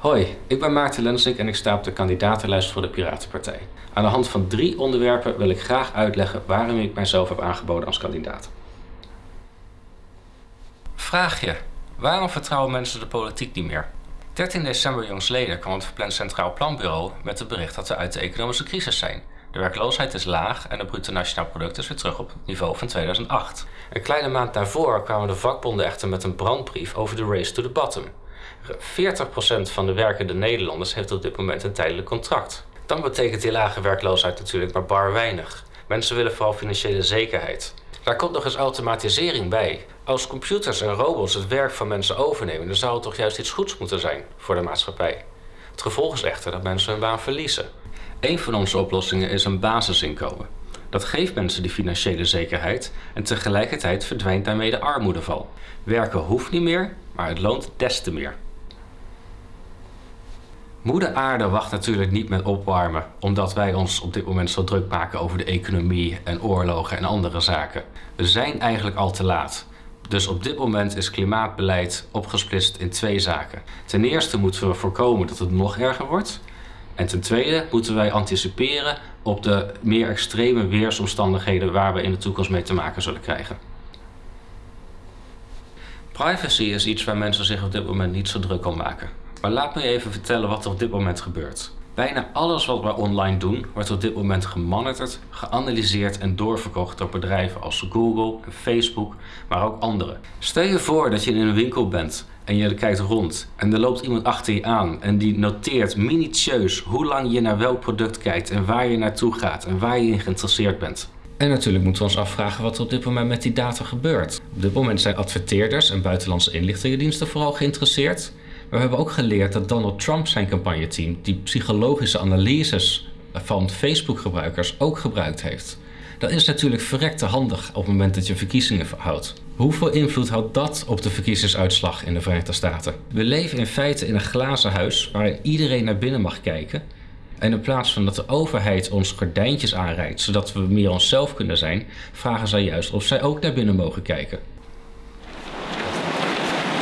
Hoi, ik ben Maarten Lensink en ik sta op de kandidatenlijst voor de Piratenpartij. Aan de hand van drie onderwerpen wil ik graag uitleggen waarom ik mijzelf heb aangeboden als kandidaat. Vraag je: waarom vertrouwen mensen de politiek niet meer? 13 december jongsleden kwam het Verpland Centraal Planbureau met het bericht dat we uit de economische crisis zijn. De werkloosheid is laag en het bruto nationaal product is weer terug op het niveau van 2008. Een kleine maand daarvoor kwamen de vakbonden echter met een brandbrief over de race to the bottom. 40% van de werkende Nederlanders heeft op dit moment een tijdelijk contract. Dan betekent die lage werkloosheid natuurlijk maar bar weinig. Mensen willen vooral financiële zekerheid. Daar komt nog eens automatisering bij. Als computers en robots het werk van mensen overnemen, dan zou het toch juist iets goeds moeten zijn voor de maatschappij. Het gevolg is echter dat mensen hun baan verliezen. Een van onze oplossingen is een basisinkomen. Dat geeft mensen die financiële zekerheid en tegelijkertijd verdwijnt daarmee de armoedeval. Werken hoeft niet meer, maar het loont des te meer. Moeder aarde wacht natuurlijk niet met opwarmen, omdat wij ons op dit moment zo druk maken over de economie en oorlogen en andere zaken. We zijn eigenlijk al te laat. Dus op dit moment is klimaatbeleid opgesplitst in twee zaken. Ten eerste moeten we voorkomen dat het nog erger wordt. En ten tweede moeten wij anticiperen op de meer extreme weersomstandigheden waar we in de toekomst mee te maken zullen krijgen. Privacy is iets waar mensen zich op dit moment niet zo druk om maken. Maar laat me even vertellen wat er op dit moment gebeurt. Bijna alles wat we online doen wordt op dit moment gemonitord, geanalyseerd en doorverkocht door bedrijven als Google en Facebook, maar ook andere. Stel je voor dat je in een winkel bent en je kijkt rond en er loopt iemand achter je aan en die noteert minutieus hoe lang je naar welk product kijkt en waar je naartoe gaat en waar je in geïnteresseerd bent. En natuurlijk moeten we ons afvragen wat er op dit moment met die data gebeurt. Op dit moment zijn adverteerders en buitenlandse inlichtingendiensten vooral geïnteresseerd. We hebben ook geleerd dat Donald Trump zijn campagneteam die psychologische analyses van Facebook-gebruikers ook gebruikt heeft. Dat is natuurlijk verrekte handig op het moment dat je verkiezingen houdt. Hoeveel invloed had dat op de verkiezingsuitslag in de Verenigde Staten? We leven in feite in een glazen huis waarin iedereen naar binnen mag kijken. En in plaats van dat de overheid ons gordijntjes aanreikt zodat we meer onszelf kunnen zijn, vragen zij juist of zij ook naar binnen mogen kijken.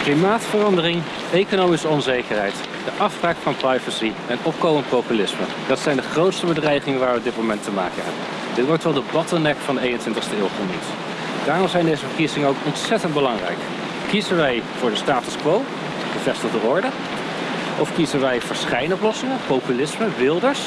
Klimaatverandering, economische onzekerheid, de afbraak van privacy en opkomend populisme. Dat zijn de grootste bedreigingen waar we op dit moment te maken hebben. Dit wordt wel de bottleneck van de 21ste eeuw genoemd. Daarom zijn deze verkiezingen ook ontzettend belangrijk. Kiezen wij voor de status quo, de vestigde orde? Of kiezen wij voor schijnoplossingen, populisme, wilders?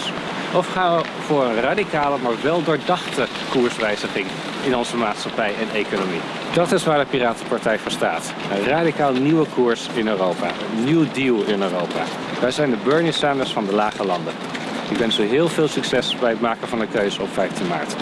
Of gaan we voor een radicale, maar wel doordachte koerswijziging in onze maatschappij en economie? Dat is waar de Piratenpartij voor staat. Een radicaal nieuwe koers in Europa. Een nieuw deal in Europa. Wij zijn de Bernie Sanders van de lage landen. Ik wens u heel veel succes bij het maken van de keuze op 15 maart.